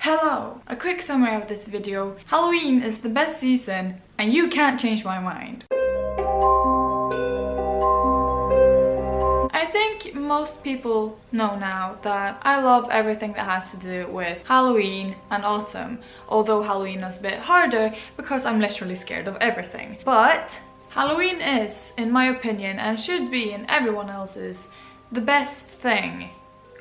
Hello! A quick summary of this video. Halloween is the best season and you can't change my mind. I think most people know now that I love everything that has to do with Halloween and autumn, although Halloween is a bit harder because I'm literally scared of everything. But Halloween is, in my opinion, and should be in everyone else's, the best thing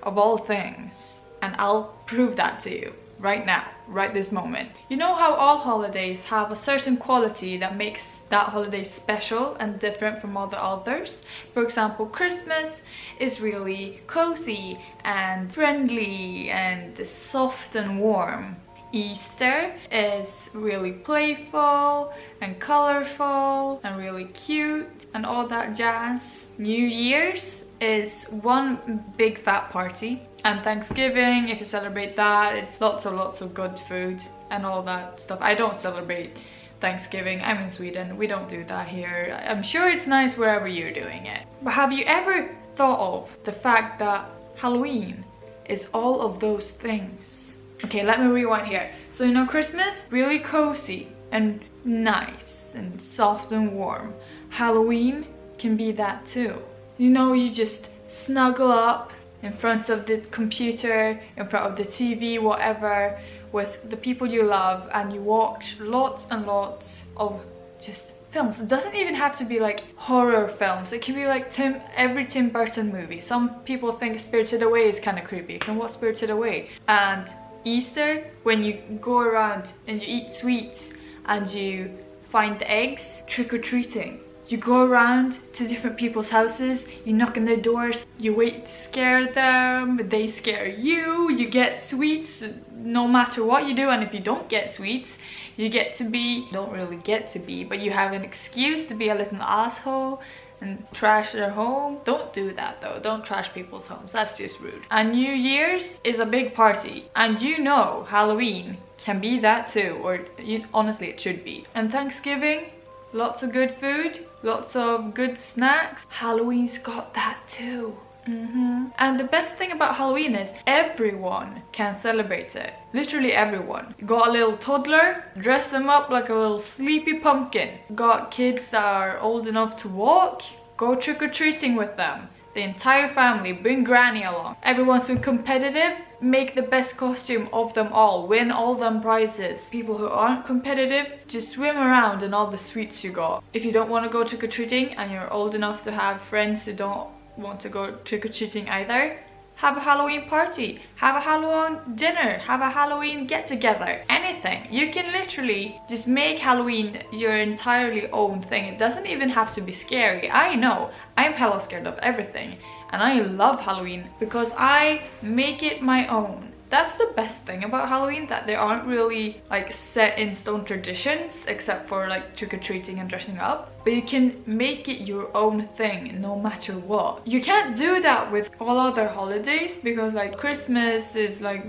of all things. And I'll prove that to you right now, right this moment. You know how all holidays have a certain quality that makes that holiday special and different from all the others? For example, Christmas is really cozy and friendly and soft and warm. Easter is really playful and colorful and really cute and all that jazz. New Year's is one big fat party and Thanksgiving, if you celebrate that, it's lots and lots of good food and all that stuff. I don't celebrate Thanksgiving. I'm in Sweden. We don't do that here. I'm sure it's nice wherever you're doing it. But have you ever thought of the fact that Halloween is all of those things? Okay, let me rewind here. So you know Christmas, really cozy and nice and soft and warm. Halloween can be that too. You know, you just snuggle up in front of the computer, in front of the TV, whatever, with the people you love and you watch lots and lots of just films. It doesn't even have to be like horror films. It can be like Tim, every Tim Burton movie. Some people think Spirited Away is kind of creepy. You can watch Spirited Away. And Easter, when you go around and you eat sweets and you find the eggs, trick-or-treating you go around to different people's houses, you knock on their doors, you wait to scare them, they scare you, you get sweets no matter what you do and if you don't get sweets, you get to be, don't really get to be, but you have an excuse to be a little asshole and trash their home. Don't do that though, don't trash people's homes, that's just rude. And New Year's is a big party and you know Halloween can be that too, or you, honestly it should be. And Thanksgiving, lots of good food, lots of good snacks. Halloween's got that too. Mm -hmm. And the best thing about Halloween is everyone can celebrate it. Literally everyone. Got a little toddler, dress them up like a little sleepy pumpkin. Got kids that are old enough to walk, go trick-or-treating with them the entire family, bring granny along. Everyone's so competitive, make the best costume of them all, win all them prizes. People who aren't competitive, just swim around in all the sweets you got. If you don't want to go trick-or-treating and you're old enough to have friends who don't want to go trick-or-treating either, have a Halloween party, have a Halloween dinner, have a Halloween get-together, anything. You can literally just make Halloween your entirely own thing. It doesn't even have to be scary. I know, I'm hella scared of everything and I love Halloween because I make it my own. That's the best thing about Halloween, that there aren't really like set in stone traditions except for like trick-or-treating and dressing up. But you can make it your own thing no matter what. You can't do that with all other holidays because like Christmas is like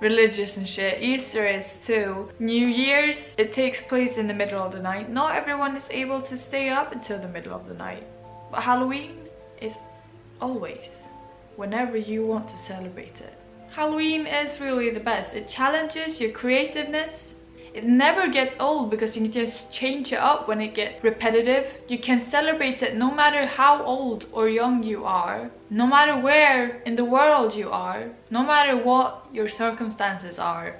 religious and shit. Easter is too. New Year's, it takes place in the middle of the night. Not everyone is able to stay up until the middle of the night. But Halloween is always, whenever you want to celebrate it. Halloween is really the best. It challenges your creativeness. It never gets old because you can just change it up when it gets repetitive. You can celebrate it no matter how old or young you are, no matter where in the world you are, no matter what your circumstances are.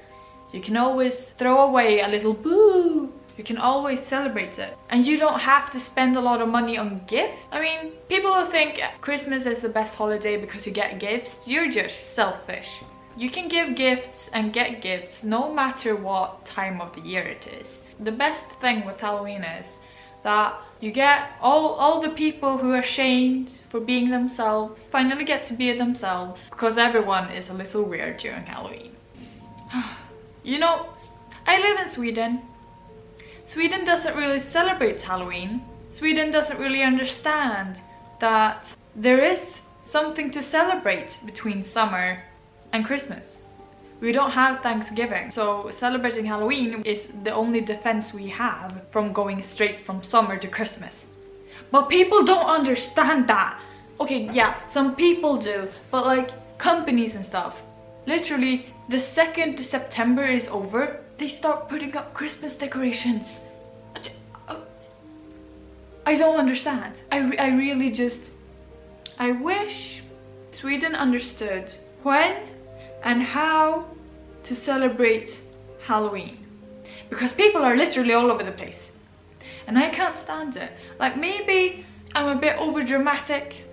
You can always throw away a little boo you can always celebrate it. And you don't have to spend a lot of money on gifts. I mean, people who think Christmas is the best holiday because you get gifts, you're just selfish. You can give gifts and get gifts no matter what time of the year it is. The best thing with Halloween is that you get all, all the people who are shamed for being themselves finally get to be themselves because everyone is a little weird during Halloween. you know, I live in Sweden Sweden doesn't really celebrate Halloween. Sweden doesn't really understand that there is something to celebrate between summer and Christmas. We don't have Thanksgiving, so celebrating Halloween is the only defense we have from going straight from summer to Christmas. But people don't understand that. Okay, yeah, some people do, but like companies and stuff, literally the second September is over, they start putting up Christmas decorations. I don't understand. I, re I really just, I wish Sweden understood when and how to celebrate Halloween. Because people are literally all over the place. And I can't stand it. Like maybe I'm a bit over dramatic.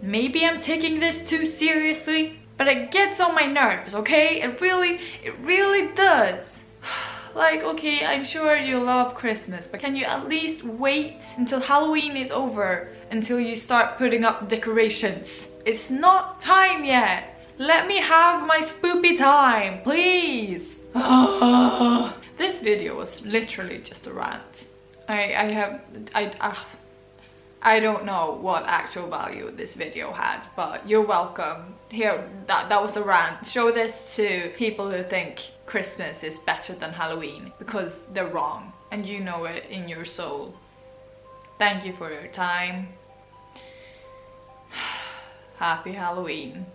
Maybe I'm taking this too seriously. But it gets on my nerves, okay? It really, it really does. Like, okay, I'm sure you love Christmas, but can you at least wait until Halloween is over until you start putting up decorations? It's not time yet. Let me have my spoopy time, please. this video was literally just a rant. I, I have, I, uh, I don't know what actual value this video had, but you're welcome. Here, that, that was a rant. Show this to people who think Christmas is better than Halloween because they're wrong and you know it in your soul. Thank you for your time. Happy Halloween.